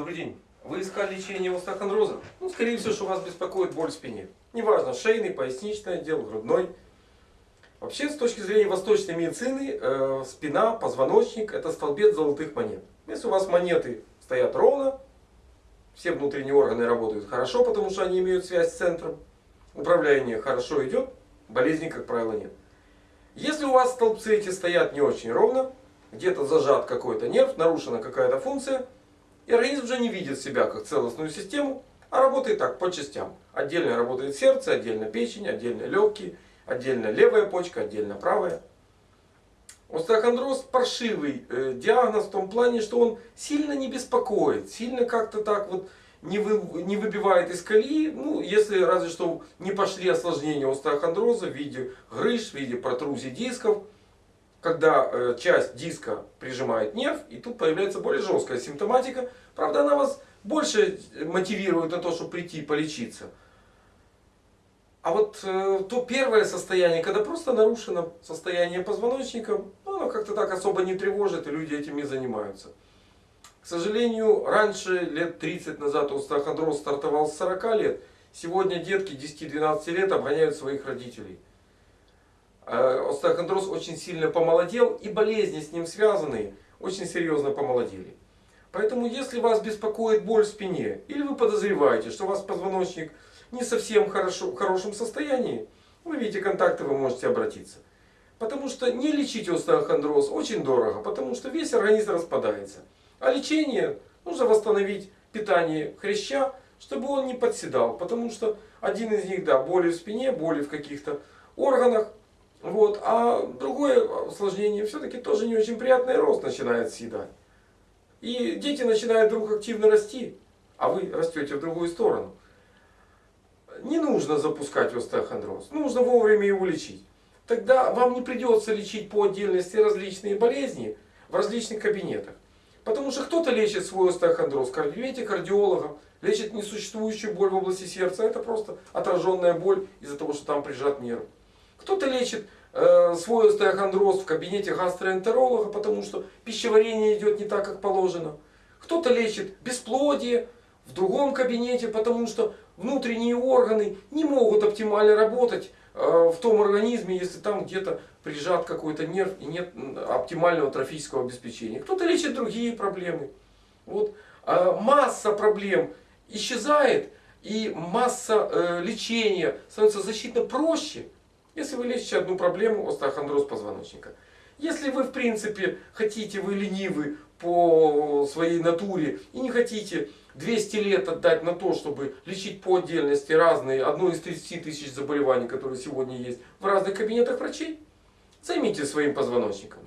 Добрый день. Вы искали лечение остеохондроза? Ну, скорее всего, что вас беспокоит боль в спине. Неважно, шейный, поясничный отдел, грудной. Вообще, с точки зрения восточной медицины, э, спина, позвоночник – это столбец золотых монет. Если у вас монеты стоят ровно, все внутренние органы работают хорошо, потому что они имеют связь с центром, управление хорошо идет, болезней, как правило, нет. Если у вас столбцы эти стоят не очень ровно, где-то зажат какой-то нерв, нарушена какая-то функция – и организм уже не видит себя как целостную систему, а работает так, по частям. Отдельно работает сердце, отдельно печень, отдельно легкие, отдельно левая почка, отдельно правая. Остеохондроз паршивый э, диагноз в том плане, что он сильно не беспокоит, сильно как-то так вот не, вы, не выбивает из колеи. Ну, если разве что не пошли осложнения остеохондроза в виде грыж, в виде протрузий дисков когда э, часть диска прижимает нерв, и тут появляется более жесткая симптоматика. Правда, она вас больше мотивирует на то, чтобы прийти и полечиться. А вот э, то первое состояние, когда просто нарушено состояние позвоночника, ну, оно как-то так особо не тревожит, и люди этим не занимаются. К сожалению, раньше, лет 30 назад, остеохондроз стартовал с 40 лет. Сегодня детки 10-12 лет обгоняют своих родителей. Э, остеохондроз очень сильно помолодел и болезни с ним связанные очень серьезно помолодели. Поэтому если вас беспокоит боль в спине или вы подозреваете, что у вас позвоночник не совсем хорошо, в хорошем состоянии, вы видите контакты, вы можете обратиться. Потому что не лечить остеохондроз очень дорого, потому что весь организм распадается. А лечение нужно восстановить питание хряща, чтобы он не подседал. Потому что один из них, да, боли в спине, боли в каких-то органах, вот. А другое осложнение все-таки тоже не очень приятный рост начинает съедать. И дети начинают вдруг активно расти, а вы растете в другую сторону. Не нужно запускать остеохондроз, нужно вовремя его лечить. Тогда вам не придется лечить по отдельности различные болезни в различных кабинетах. Потому что кто-то лечит свой остеохондроз, видите, кардиологом, лечит несуществующую боль в области сердца. Это просто отраженная боль из-за того, что там прижат нерв. Кто-то лечит э, свой остеохондроз в кабинете гастроэнтеролога, потому что пищеварение идет не так, как положено. Кто-то лечит бесплодие в другом кабинете, потому что внутренние органы не могут оптимально работать э, в том организме, если там где-то прижат какой-то нерв и нет оптимального трофического обеспечения. Кто-то лечит другие проблемы. Вот. А масса проблем исчезает, и масса э, лечения становится значительно проще. Если вы лечите одну проблему, остеохондроз позвоночника. Если вы в принципе хотите, вы ленивы по своей натуре и не хотите 200 лет отдать на то, чтобы лечить по отдельности разные, одно из 30 тысяч заболеваний, которые сегодня есть в разных кабинетах врачей, займитесь своим позвоночником.